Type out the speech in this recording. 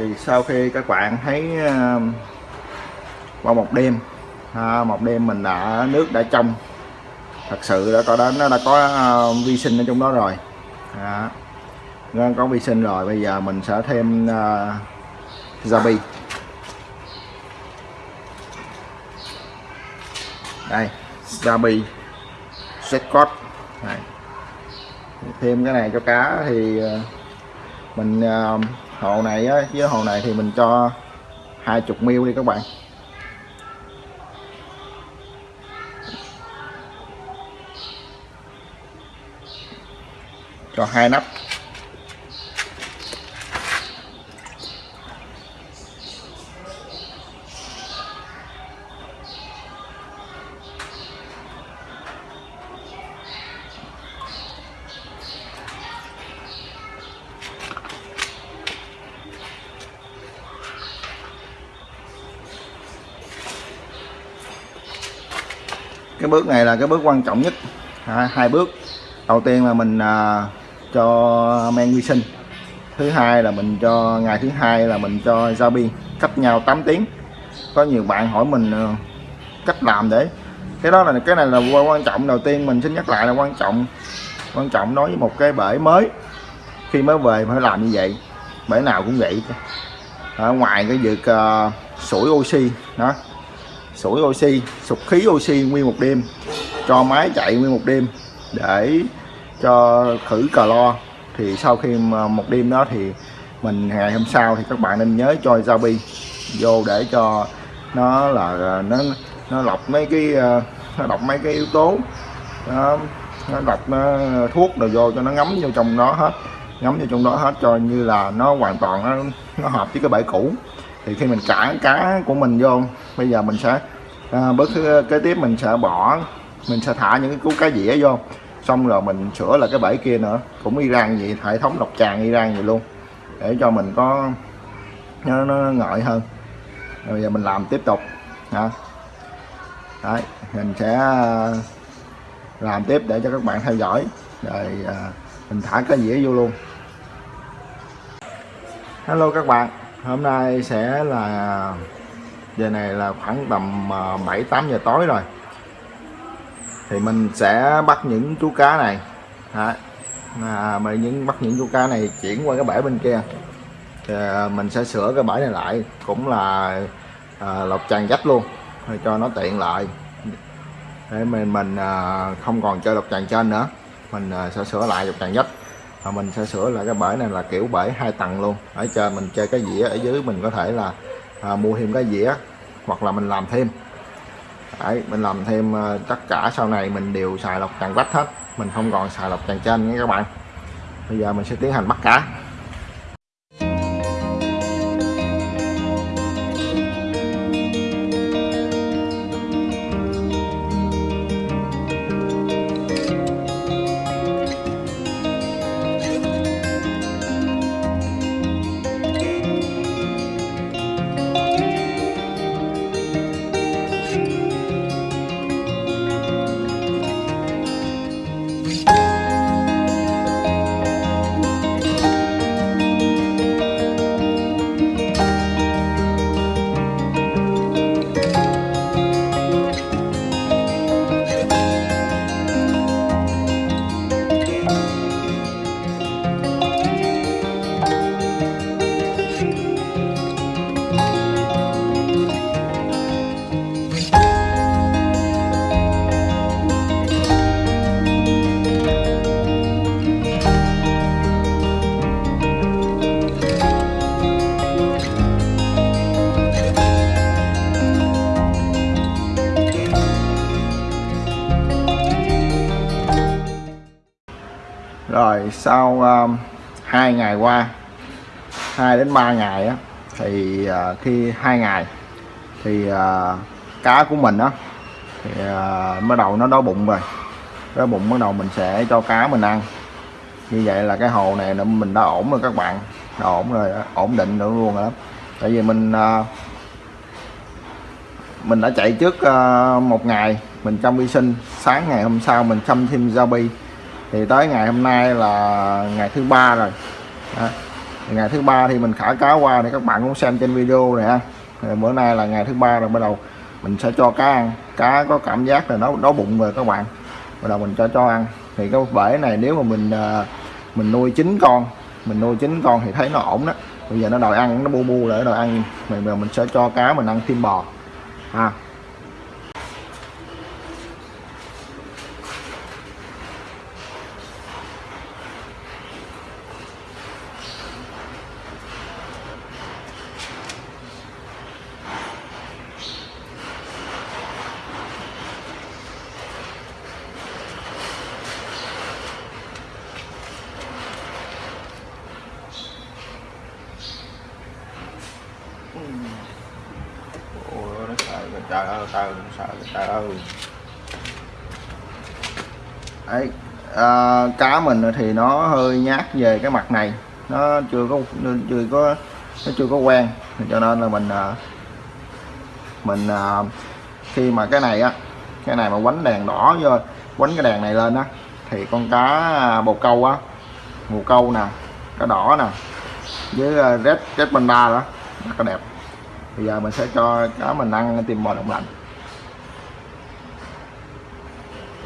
rồi sau khi các bạn thấy ờ, qua một đêm à, một đêm mình đã nước đã trong. Thật sự đã có đó nó đã có uh, vi sinh ở trong đó rồi. À, nó có vi sinh rồi bây giờ mình sẽ thêm uh, Zabi đây Zabi Setcot này. Thêm cái này cho cá thì ờ, mình ờ, hồ này á, với hồ này thì mình cho 20 mil đi các bạn. Cho hai nắp. Cái bước này là cái bước quan trọng nhất. À, hai bước. Đầu tiên là mình à, cho men vi sinh. Thứ hai là mình cho ngày thứ hai là mình cho giao biên cách nhau 8 tiếng. Có nhiều bạn hỏi mình à, cách làm để. Cái đó là cái này là quan trọng. Đầu tiên mình xin nhắc lại là quan trọng. Quan trọng đối với một cái bể mới. Khi mới về phải làm như vậy bể nào cũng vậy. Ở ngoài cái việc uh, sủi oxy đó sủi oxy sụp khí oxy nguyên một đêm cho máy chạy nguyên một đêm để cho khử clo thì sau khi một đêm đó thì mình ngày hôm sau thì các bạn nên nhớ cho Zabi vô để cho nó là nó nó lọc mấy cái ờ, nó đọc mấy cái yếu tố nó, nó đọc nó, thuốc rồi vô cho nó ngấm vô trong đó hết ngấm vô trong đó hết cho như là nó hoàn toàn nó, nó hợp với cái bể cũ thì khi mình cản cá của mình vô bây giờ mình sẽ à, bước kế tiếp mình sẽ bỏ mình sẽ thả những cái cú cá dĩa vô. Xong rồi mình sửa là cái bẫy kia nữa. Cũng Iran vậy hệ thống độc tràng Iran vậy luôn. Để cho mình có nó, nó ngợi hơn. Rồi bây giờ mình làm tiếp tục hả? Đấy, mình sẽ à, làm tiếp để cho các bạn theo dõi. Rồi à, mình thả cái dĩa vô luôn. Hello các bạn hôm nay sẽ là giờ này là khoảng tầm ờ, 7 8 giờ tối rồi. Thì mình sẽ bắt những chú cá này. Đấy. À, mà những bắt những chú cá này chuyển qua cái bể bên kia. Thì ờ, mình sẽ sửa cái bể này lại cũng là à, lọc tràn dách luôn để cho nó tiện lại. Để mình mình à, không còn chơi lọc tràn trên nữa. Mình à, sẽ sửa lại lọc tràn dách và mình sẽ sửa lại cái bể này là kiểu bể hai tầng luôn. Ở trên mình chơi cái dĩa ở dưới mình có thể là à, mua thêm cái dĩa hoặc là mình làm thêm. Đấy, mình làm thêm à, tất cả sau này mình đều xài lọc tràn vách hết. Mình không còn xài lọc tràn trên nha các bạn. Bây giờ mình sẽ tiến hành bắt cá. Rồi sau ờ, um, 2 ngày qua 2 đến 3 ngày á, thì ờ, uh, khi hai ngày thì uh, cá của mình á thì uh, bắt đầu nó đói bụng rồi. Đói bụng bắt đầu mình sẽ cho cá mình ăn. Như vậy là cái hồ này là mình đã ổn rồi các bạn đã ổn rồi ổn định nữa luôn rồi đó. Tại vì mình uh, mình đã chạy trước uh, một ngày mình chăm vi sinh sáng ngày hôm sau mình chăm thêm Zabi thì tới ngày hôm nay là ngày thứ ba rồi. Đó. Ngày thứ ba thì mình thả cá qua để các bạn cũng xem trên video này ha. Rồi bữa nay là ngày thứ ba rồi bắt đầu mình sẽ cho cá ăn. Cá có cảm giác là nó đói bụng rồi các bạn. Bắt đầu mình cho cho ăn. Thì cái bể này nếu mà mình à, mình nuôi chín con mình nuôi chín con thì thấy nó ổn đó. Bây giờ nó đòi ăn nó bu bu lại nó đòi ăn. Mình mình sẽ cho cá mình ăn thêm bò. Ha. à, nó sợ kìa, trời ơi trời sợ trời ơi. Ấy à, cá mình thì nó hơi nhát về cái mặt này. Nó chưa có chưa có nó chưa có quen. Cho nên là mình à, mình à, khi mà cái này á cái này mà quánh đèn đỏ vô quánh cái đèn này lên á thì con cá à, bồ câu á bồ câu nè cá đỏ nè với red red panda đó rất là đẹp bây giờ mình sẽ cho cá mình ăn tìm bò đông lạnh